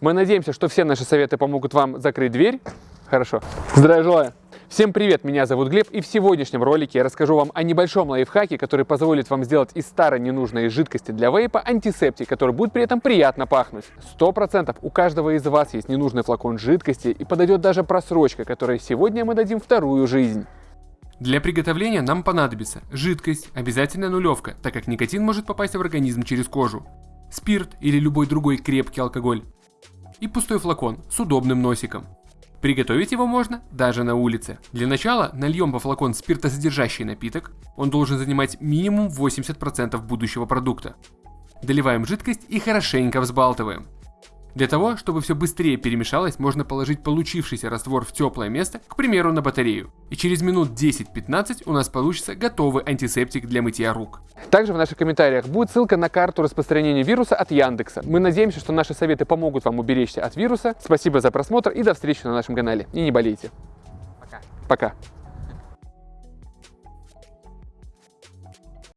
Мы надеемся, что все наши советы помогут вам закрыть дверь. Хорошо. Здравия желаю. Всем привет, меня зовут Глеб, и в сегодняшнем ролике я расскажу вам о небольшом лайфхаке, который позволит вам сделать из старой ненужной жидкости для вейпа антисептик, который будет при этом приятно пахнуть. Сто процентов у каждого из вас есть ненужный флакон жидкости, и подойдет даже просрочка, которой сегодня мы дадим вторую жизнь. Для приготовления нам понадобится жидкость, обязательно нулевка, так как никотин может попасть в организм через кожу, спирт или любой другой крепкий алкоголь и пустой флакон с удобным носиком. Приготовить его можно даже на улице. Для начала нальем во флакон спиртосодержащий напиток, он должен занимать минимум 80% будущего продукта. Доливаем жидкость и хорошенько взбалтываем. Для того, чтобы все быстрее перемешалось, можно положить получившийся раствор в теплое место, к примеру на батарею. И через минут 10-15 у нас получится готовый антисептик для мытья рук. Также в наших комментариях будет ссылка на карту распространения вируса от Яндекса. Мы надеемся, что наши советы помогут вам уберечься от вируса. Спасибо за просмотр и до встречи на нашем канале. И не болейте. Пока. Пока.